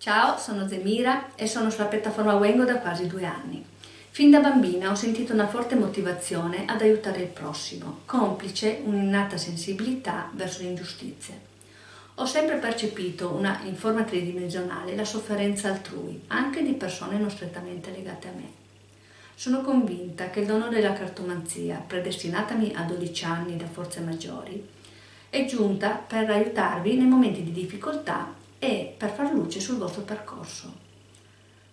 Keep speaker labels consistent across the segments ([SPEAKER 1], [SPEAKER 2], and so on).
[SPEAKER 1] Ciao, sono Zemira e sono sulla piattaforma Wengo da quasi due anni. Fin da bambina ho sentito una forte motivazione ad aiutare il prossimo, complice un'innata sensibilità verso le ingiustizie. Ho sempre percepito una, in forma tridimensionale la sofferenza altrui, anche di persone non strettamente legate a me. Sono convinta che il dono della cartomanzia, predestinatami a 12 anni da forze maggiori, è giunta per aiutarvi nei momenti di difficoltà e per far luce sul vostro percorso.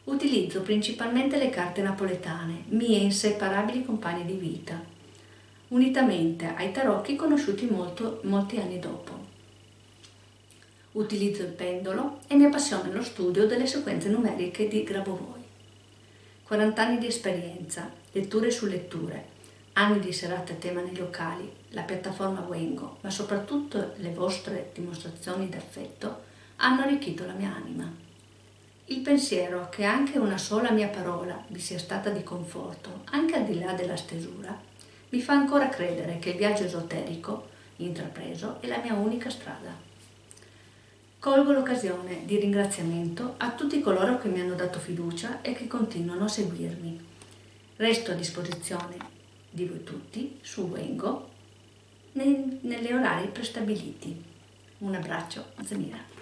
[SPEAKER 1] Utilizzo principalmente le carte napoletane, mie inseparabili compagne di vita, unitamente ai tarocchi conosciuti molto, molti anni dopo. Utilizzo il pendolo e mi appassiono lo studio delle sequenze numeriche di Grabovoi. 40 anni di esperienza, letture su letture, anni di serate a tema nei locali, la piattaforma Wengo, ma soprattutto le vostre dimostrazioni d'affetto hanno arricchito la mia anima. Il pensiero che anche una sola mia parola vi sia stata di conforto, anche al di là della stesura, mi fa ancora credere che il viaggio esoterico intrapreso è la mia unica strada. Colgo l'occasione di ringraziamento a tutti coloro che mi hanno dato fiducia e che continuano a seguirmi. Resto a disposizione di voi tutti su Wengo negli orari prestabiliti. Un abbraccio, Zamira.